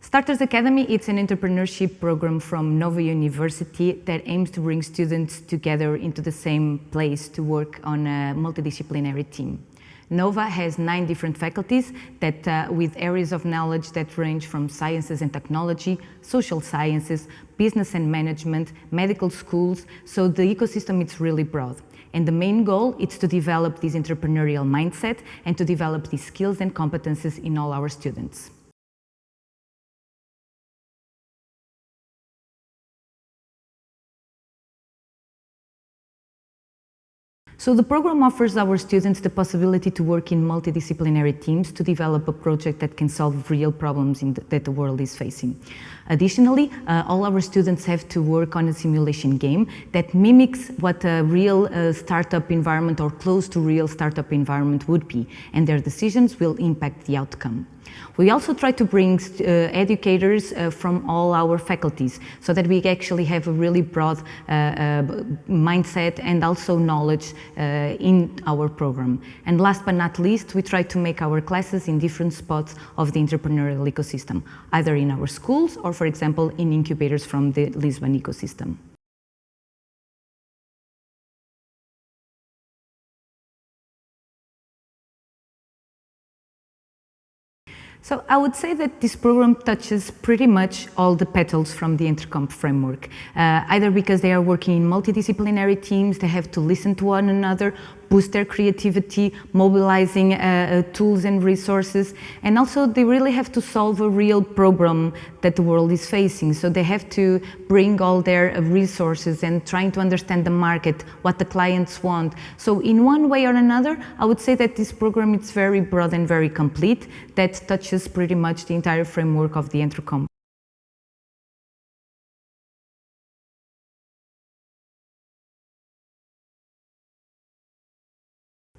Starters Academy it's an entrepreneurship program from Nova University that aims to bring students together into the same place to work on a multidisciplinary team. Nova has nine different faculties that, uh, with areas of knowledge that range from sciences and technology, social sciences, business and management, medical schools, so the ecosystem is really broad. And the main goal is to develop this entrepreneurial mindset and to develop these skills and competences in all our students. So the program offers our students the possibility to work in multidisciplinary teams to develop a project that can solve real problems the, that the world is facing. Additionally, uh, all our students have to work on a simulation game that mimics what a real uh, startup environment or close to real startup environment would be, and their decisions will impact the outcome. We also try to bring uh, educators uh, from all our faculties so that we actually have a really broad uh, uh mindset and also knowledge uh, in our program. And last but not least, we try to make our classes in different spots of the entrepreneurial ecosystem, either in our schools or, for example, in incubators from the Lisbon ecosystem. So I would say that this program touches pretty much all the petals from the EntreComp framework, uh, either because they are working in multidisciplinary teams, they have to listen to one another, boost their creativity, mobilizing uh, uh, tools and resources, and also they really have to solve a real problem that the world is facing. So they have to bring all their uh, resources and trying to understand the market, what the clients want. So in one way or another, I would say that this program is very broad and very complete, that touches pretty much the entire framework of the EntreComp.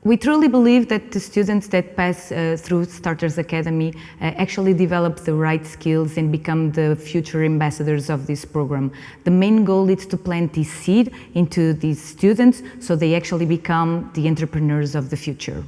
We truly believe that the students that pass uh, through Starters Academy uh, actually develop the right skills and become the future ambassadors of this program. The main goal is to plant this seed into these students so they actually become the entrepreneurs of the future.